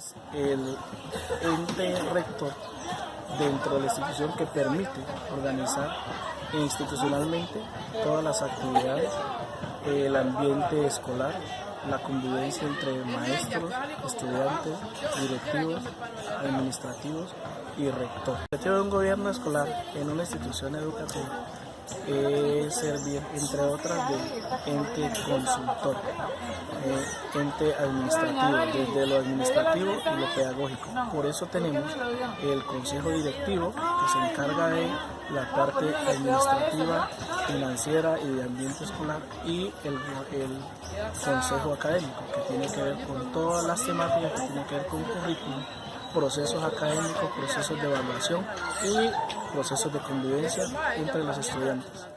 es el ente rector dentro de la institución que permite organizar institucionalmente todas las actividades, el ambiente escolar, la convivencia entre maestros, estudiantes, directivos, administrativos y rector. El objetivo de un gobierno escolar en una institución educativa es servir, entre otras, de ente consultor, eh, ente administrativo, desde lo administrativo y lo pedagógico. Por eso tenemos el consejo directivo que se encarga de la parte administrativa, financiera y de ambiente escolar y el, el consejo académico que tiene que ver con todas las temáticas que tienen que ver con currículum procesos académicos, procesos de evaluación y procesos de convivencia entre los estudiantes.